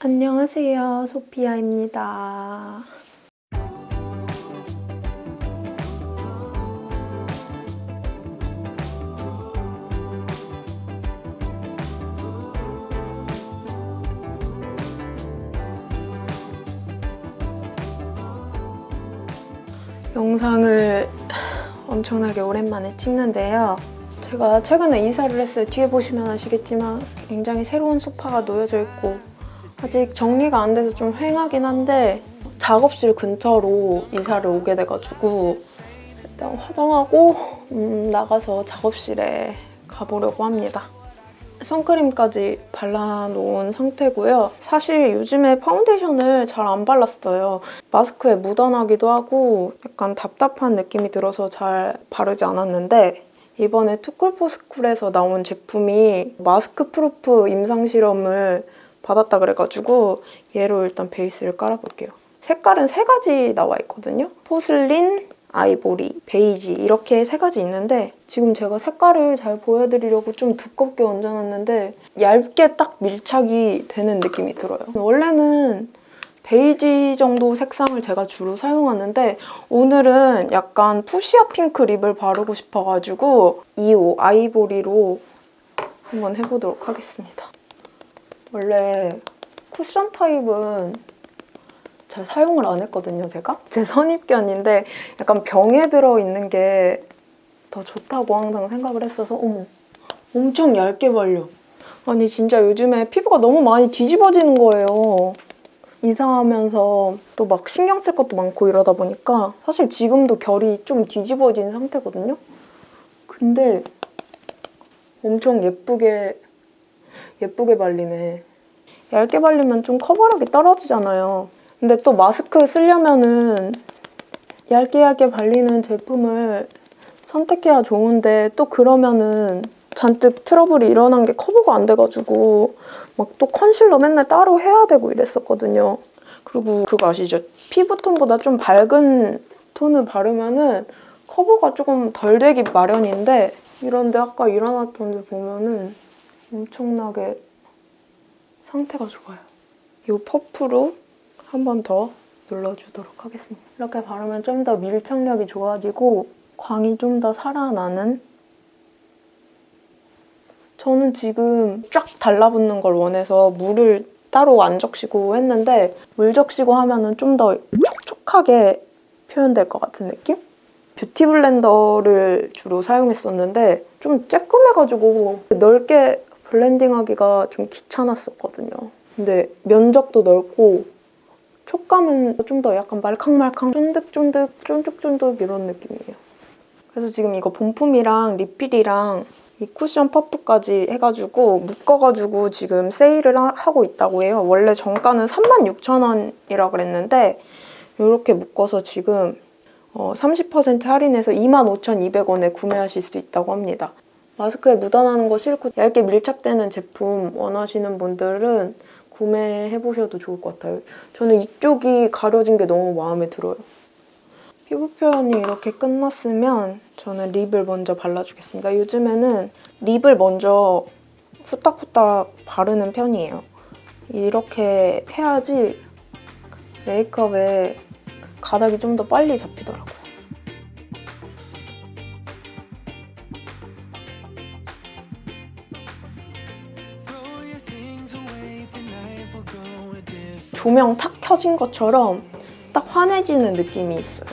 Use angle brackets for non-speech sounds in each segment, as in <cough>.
안녕하세요. 소피아입니다. 영상을 엄청나게 오랜만에 찍는데요. 제가 최근에 이사를 했어요. 뒤에 보시면 아시겠지만 굉장히 새로운 소파가 놓여져 있고 아직 정리가 안 돼서 좀 휑하긴 한데 작업실 근처로 이사를 오게 돼가지고 일단 화장하고 음, 나가서 작업실에 가보려고 합니다. 선크림까지 발라놓은 상태고요. 사실 요즘에 파운데이션을 잘 안 발랐어요. 마스크에 묻어나기도 하고 약간 답답한 느낌이 들어서 잘 바르지 않았는데 이번에 투쿨포스쿨에서 나온 제품이 마스크 proof 임상 실험을 받았다 그래가지고 얘로 일단 베이스를 깔아볼게요. 색깔은 세 가지 나와 있거든요. 포슬린, 아이보리, 베이지 이렇게 세 가지 있는데 지금 제가 색깔을 잘 보여드리려고 좀 두껍게 얹어놨는데 얇게 딱 밀착이 되는 느낌이 들어요. 원래는 베이지 정도 색상을 제가 주로 사용하는데 오늘은 약간 푸시아 핑크 립을 바르고 싶어가지고 2호 아이보리로 한번 해보도록 하겠습니다. 원래 쿠션 타입은 잘 사용을 안 했거든요, 제가. 제 선입견인데 약간 병에 들어있는 게 더 좋다고 항상 생각을 했어서 어머, 엄청 얇게 발려. 아니 진짜 요즘에 피부가 너무 많이 뒤집어지는 거예요. 이사하면서 또 막 신경 쓸 것도 많고 이러다 보니까 사실 지금도 결이 좀 뒤집어진 상태거든요? 근데 엄청 예쁘게 예쁘게 발리네. 얇게 발리면 좀 커버력이 떨어지잖아요. 근데 또 마스크 쓰려면은 얇게 얇게 발리는 제품을 선택해야 좋은데 또 그러면은 잔뜩 트러블이 일어난 게 커버가 안 돼가지고 막 또 컨실러 맨날 따로 해야 되고 이랬었거든요. 그리고 그거 아시죠? 피부톤보다 좀 밝은 톤을 바르면은 커버가 조금 덜 되기 마련인데 이런데 아까 일어났던 데 보면은 엄청나게 상태가 좋아요. 이 퍼프로 한 번 더 눌러주도록 하겠습니다. 이렇게 바르면 좀 더 밀착력이 좋아지고 광이 좀 더 살아나는 저는 지금 쫙 달라붙는 걸 원해서 물을 따로 안 적시고 했는데 물 적시고 하면 좀더 촉촉하게 표현될 것 같은 느낌? 뷰티 블렌더를 주로 사용했었는데 좀 쬐끔해가지고 넓게 블렌딩하기가 좀 귀찮았었거든요. 근데 면적도 넓고 촉감은 좀 더 약간 말캉말캉 쫀득쫀득 쫀득쫀득 이런 느낌이에요. 그래서 지금 이거 본품이랑 리필이랑 이 쿠션 퍼프까지 해가지고 묶어가지고 지금 세일을 하고 있다고 해요. 원래 정가는 36,000원이라 그랬는데 이렇게 묶어서 지금 30% 할인해서 25,200원에 구매하실 수 있다고 합니다. 마스크에 묻어나는 거 싫고 얇게 밀착되는 제품 원하시는 분들은 구매해보셔도 좋을 것 같아요. 저는 이쪽이 가려진 게 너무 마음에 들어요. 피부 표현이 이렇게 끝났으면 저는 립을 먼저 발라주겠습니다. 요즘에는 립을 먼저 후딱후딱 바르는 편이에요. 이렇게 해야지 메이크업에 가닥이 좀 더 빨리 잡히더라고요. 조명 탁 켜진 것처럼 딱 환해지는 느낌이 있어요.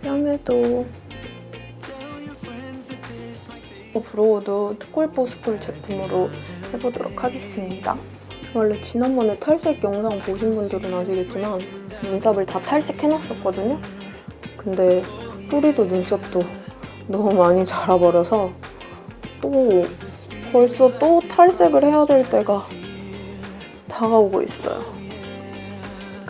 뺨에도 brow도 투쿨포스쿨 제품으로 해보도록 하겠습니다. 원래 지난번에 탈색 영상 보신 분들은 아시겠지만 눈썹을 다 탈색해놨었거든요? 근데 뿌리도 눈썹도 너무 많이 자라버려서 또 벌써 또 탈색을 해야 될 때가 다가오고 있어요.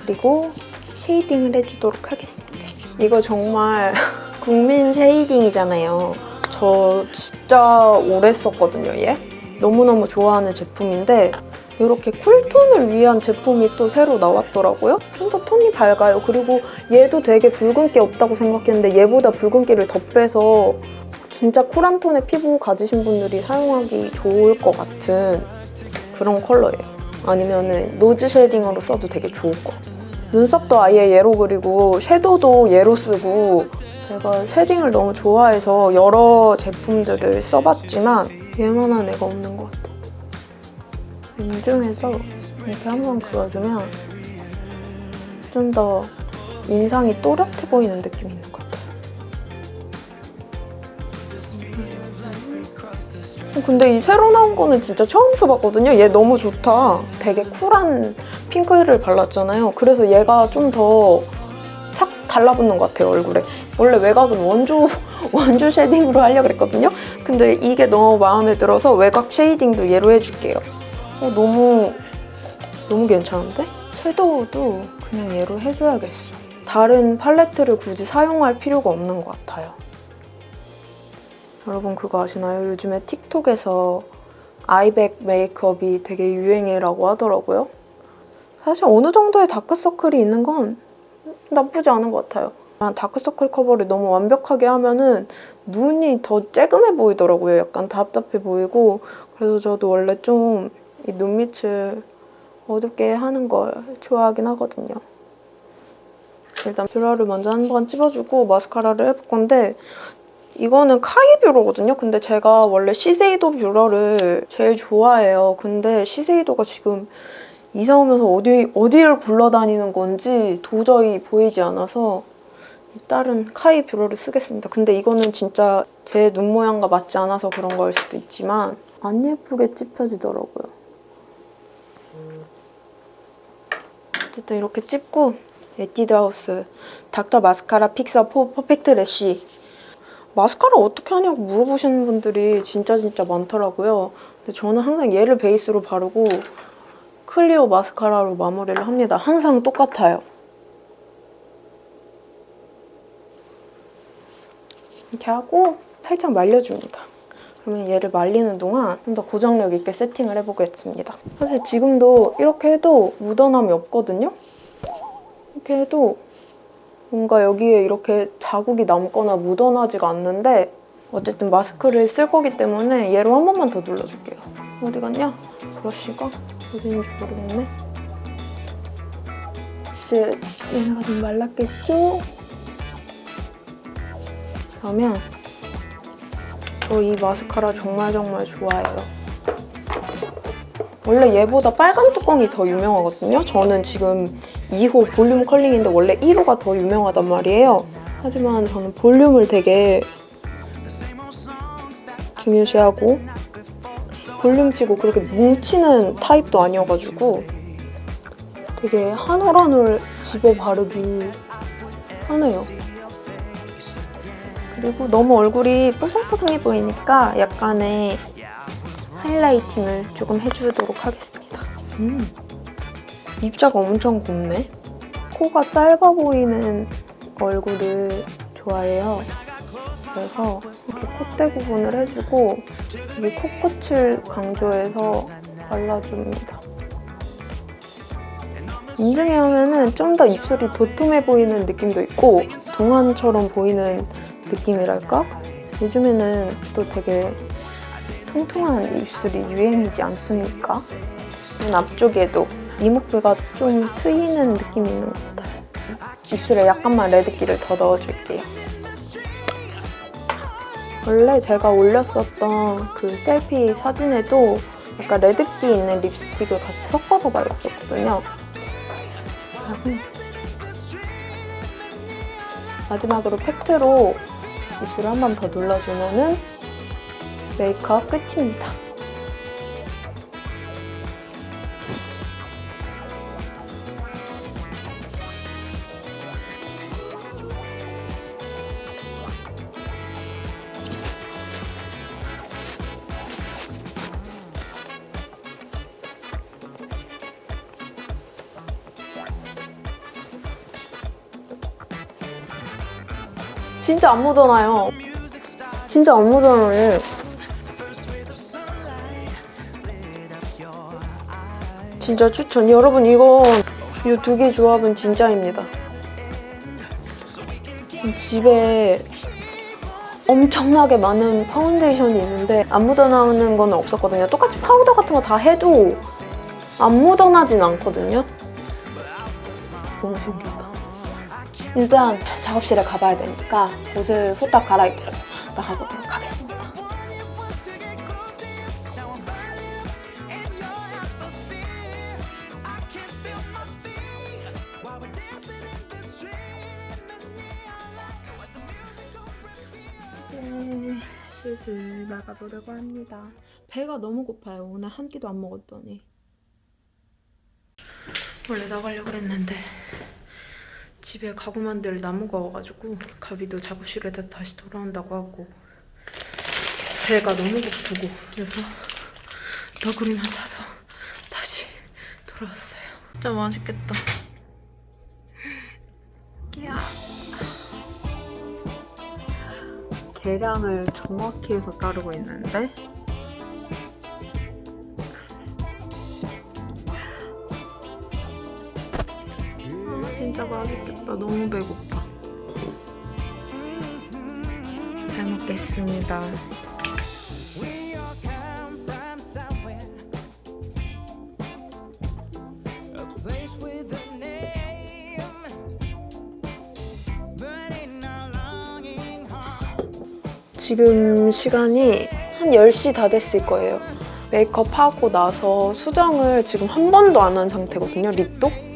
그리고 쉐이딩을 해주도록 하겠습니다. 이거 정말 <laughs> 국민 쉐이딩이잖아요. 저 진짜 오래 썼거든요, 얘. 너무너무 좋아하는 제품인데 이렇게 쿨톤을 위한 제품이 또 새로 나왔더라고요. 좀 더 톤이 밝아요. 그리고 얘도 되게 붉은기 없다고 생각했는데 얘보다 붉은기를 더 빼서 진짜 쿨한 톤의 피부 가지신 분들이 사용하기 좋을 것 같은 그런 컬러예요. 아니면 nose shading으로 써도 되게 좋을 것 같아요. 눈썹도 아예 얘로 그리고 섀도우도 얘로 쓰고 제가 shading을 너무 좋아해서 여러 제품들을 써봤지만 얘만한 애가 없는 것 같아요. 인중에서 이렇게 한번 그어주면 좀 더 인상이 또렷해 보이는 느낌이 같아요. 근데 이 새로 나온 거는 진짜 처음 써봤거든요. 얘 너무 좋다. 되게 쿨한 핑크를 발랐잖아요. 그래서 얘가 좀 더 착 달라붙는 것 같아요, 얼굴에. 원래 외곽은 원조, <laughs> 원조 shading으로 하려고 그랬거든요. 근데 이게 너무 마음에 들어서 외곽 shading도 얘로 해줄게요. 어, 너무, 너무 괜찮은데? 섀도우도 그냥 얘로 해줘야겠어. 다른 팔레트를 굳이 사용할 필요가 없는 것 같아요. 여러분 그거 아시나요? 요즘에 틱톡에서 eye bag 메이크업이 되게 유행이라고 하더라고요. 사실 어느 정도의 다크서클이 있는 건 나쁘지 않은 것 같아요. 다크서클 커버를 너무 완벽하게 하면은 눈이 더 쬐금해 보이더라고요. 약간 답답해 보이고 그래서 저도 원래 좀 이 눈밑을 어둡게 하는 걸 좋아하긴 하거든요. 일단 뷰러를 먼저 한 번 찝어주고 마스카라를 해볼 건데 이거는 카이 뷰러거든요. 근데 제가 원래 시세이도 뷰러를 제일 좋아해요. 근데 시세이도가 지금 이사 오면서 어디, 어디를 굴러다니는 건지 도저히 보이지 않아서 다른 카이 뷰러를 쓰겠습니다. 근데 이거는 진짜 제 눈 모양과 맞지 않아서 그런 걸 수도 있지만 안 예쁘게 찝혀지더라고요. 어쨌든 이렇게 찝고 에뛰드하우스 Dr. Mascara Fixer for Perfect Lash 마스카라 어떻게 하냐고 물어보시는 분들이 진짜 진짜 많더라고요. 근데 저는 항상 얘를 베이스로 바르고 클리오 마스카라로 마무리를 합니다. 항상 똑같아요. 이렇게 하고 살짝 말려줍니다. 그러면 얘를 말리는 동안 좀 더 고정력 있게 세팅을 해보겠습니다. 사실 지금도 이렇게 해도 묻어남이 없거든요? 이렇게 해도 뭔가 여기에 이렇게 자국이 남거나 묻어나지가 않는데 어쨌든 마스크를 쓸 거기 때문에 얘로 한 번만 더 눌러줄게요. 어디 갔냐? 브러쉬가 어디 있는지 모르겠네. 이제 얘네가 좀 말랐겠죠? 그러면 저 이 마스카라 정말 정말 좋아해요. 원래 얘보다 빨간 뚜껑이 더 유명하거든요. 저는 지금 2호 볼륨 컬링인데 원래 1호가 더 유명하단 말이에요. 하지만 저는 볼륨을 되게 중요시하고 볼륨치고 그렇게 뭉치는 타입도 아니어가지고 되게 한 올 한 올 집어 바르기 편해요. 그리고 너무 얼굴이 뽀송뽀송해 보이니까 약간의 하이라이팅을 조금 해주도록 하겠습니다. 음, 입자가 엄청 곱네. 코가 짧아 보이는 얼굴을 좋아해요. 그래서 이렇게 콧대 부분을 해주고 여기 코끝을 강조해서 발라줍니다. 인중에 하면은 좀 더 입술이 도톰해 보이는 느낌도 있고 동안처럼 보이는 느낌이랄까? 요즘에는 또 되게 통통한 입술이 유행이지 않습니까? 눈 앞쪽에도 이목구가 좀 트이는 느낌이 있는 것 같아요. 입술에 약간만 레드기를 더 넣어줄게요. 원래 제가 올렸었던 그 셀피 사진에도 약간 레드기 있는 립스틱을 같이 섞어서 발랐었거든요. 마지막으로 팩트로 입술을 한 번 더 눌러주면 은 메이크업 끝입니다. 진짜 안 묻어나요. 진짜 안 묻어나요. 진짜 추천. 여러분 이거 이 두 개 조합은 진짜입니다. 집에 엄청나게 많은 파운데이션이 있는데 안 묻어나오는 건 없었거든요. 똑같이 파우더 같은 거 다 해도 안 묻어나진 않거든요. 너무 신기하다. 일단 작업실에 가봐야 되니까 옷을 후딱 갈아입고 나가보도록 하겠습니다. 이제 슬슬 나가보려고 합니다. 배가 너무 고파요. 오늘 한 끼도 안 먹었더니. 원래 나가려고 했는데 집에 가구 만들 나무가 와가지고 가비도 작업실에다 다시 돌아온다고 하고 배가 너무 고프고 그래서 너구리만 사서 다시 돌아왔어요. 진짜 맛있겠다. 끼야. 계량을 정확히 해서 따르고 있는데 진짜 맛있겠다 너무 배고파 잘 먹겠습니다. 지금 시간이 한 10시 다 됐을 거예요 메이크업 하고 나서 수정을 지금 한 번도 안 한 상태거든요 립도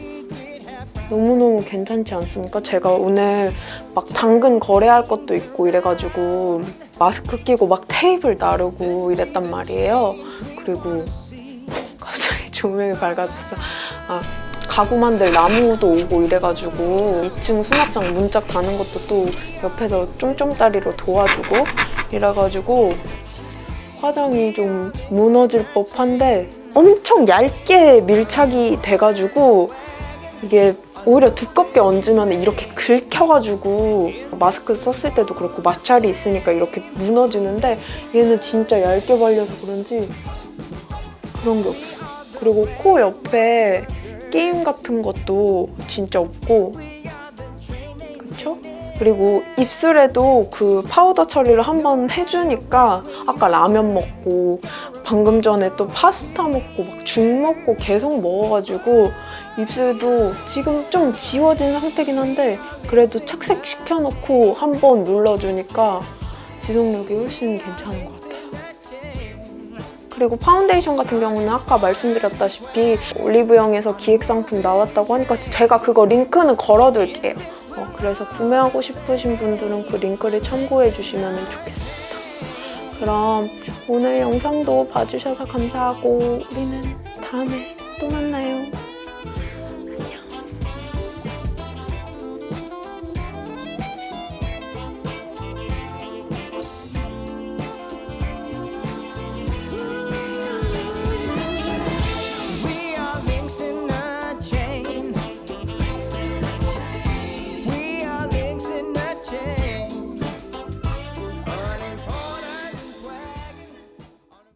너무너무 괜찮지 않습니까? 제가 오늘 막 당근 거래할 것도 있고 이래가지고 마스크 끼고 막 테이블 나르고 이랬단 말이에요. 그리고 갑자기 <laughs> 조명이 밝아졌어. 아, 가구 만들 나무도 오고 이래가지고 2층 수납장 문짝 다는 것도 또 옆에서 쫌쫌다리로 도와주고 이래가지고 화장이 좀 무너질 법한데 엄청 얇게 밀착이 돼가지고 이게 오히려 두껍게 얹으면 이렇게 긁혀가지고 마스크 썼을 때도 그렇고 마찰이 있으니까 이렇게 무너지는데 얘는 진짜 얇게 발려서 그런지 그런 게 없어. 그리고 코 옆에 끼임 같은 것도 진짜 없고 그쵸? 그리고 입술에도 그 파우더 처리를 한번 해주니까 아까 라면 먹고 방금 전에 또 파스타 먹고 막 죽 먹고 계속 먹어가지고 입술도 지금 좀 지워진 상태긴 한데 그래도 착색시켜놓고 한번 눌러주니까 지속력이 훨씬 괜찮은 것 같아요. 그리고 파운데이션 같은 경우는 아까 말씀드렸다시피 올리브영에서 기획 상품 나왔다고 하니까 제가 그거 링크는 걸어둘게요. 어, 그래서 구매하고 싶으신 분들은 그 링크를 참고해 주시면 좋겠습니다. 그럼 오늘 영상도 봐주셔서 감사하고 우리는 다음에